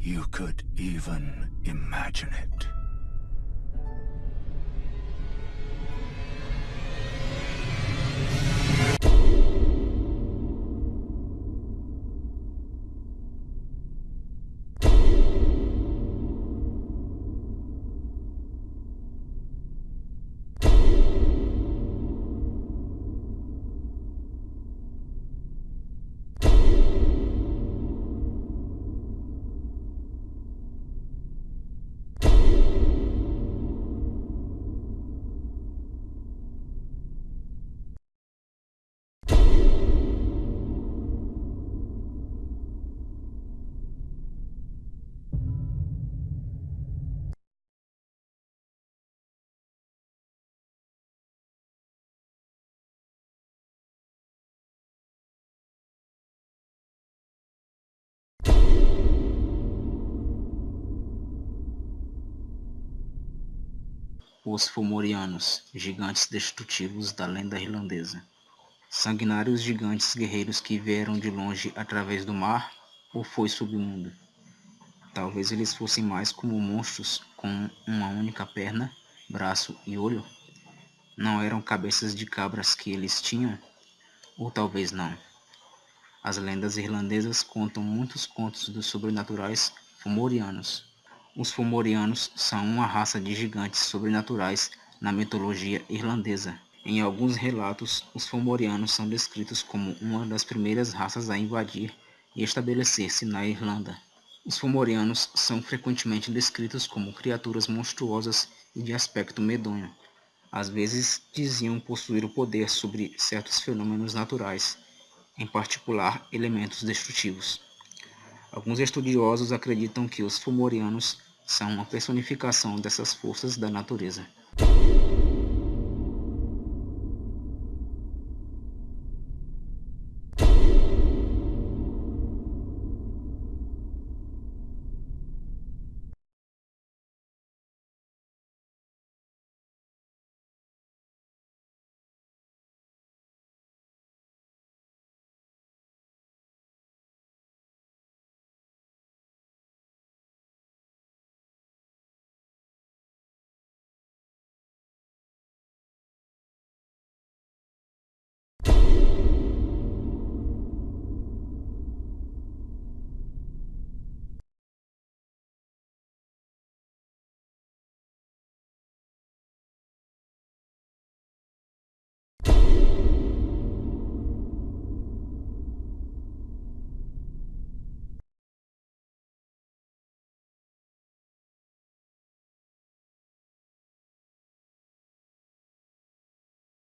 you could even imagine it. Os Fomorianos, gigantes destrutivos da lenda irlandesa. Sanguinários gigantes guerreiros que vieram de longe através do mar ou foi submundo. Talvez eles fossem mais como monstros com uma única perna, braço e olho. Não eram cabeças de cabras que eles tinham? Ou talvez não. As lendas irlandesas contam muitos contos dos sobrenaturais fomorianos. Os Fomorianos são uma raça de gigantes sobrenaturais na mitologia irlandesa. Em alguns relatos, os Fomorianos são descritos como uma das primeiras raças a invadir e estabelecer-se na Irlanda. Os Fomorianos são frequentemente descritos como criaturas monstruosas e de aspecto medonho. Às vezes diziam possuir o poder sobre certos fenômenos naturais, em particular elementos destrutivos. Alguns estudiosos acreditam que os Fomorianos são uma personificação dessas forças da natureza.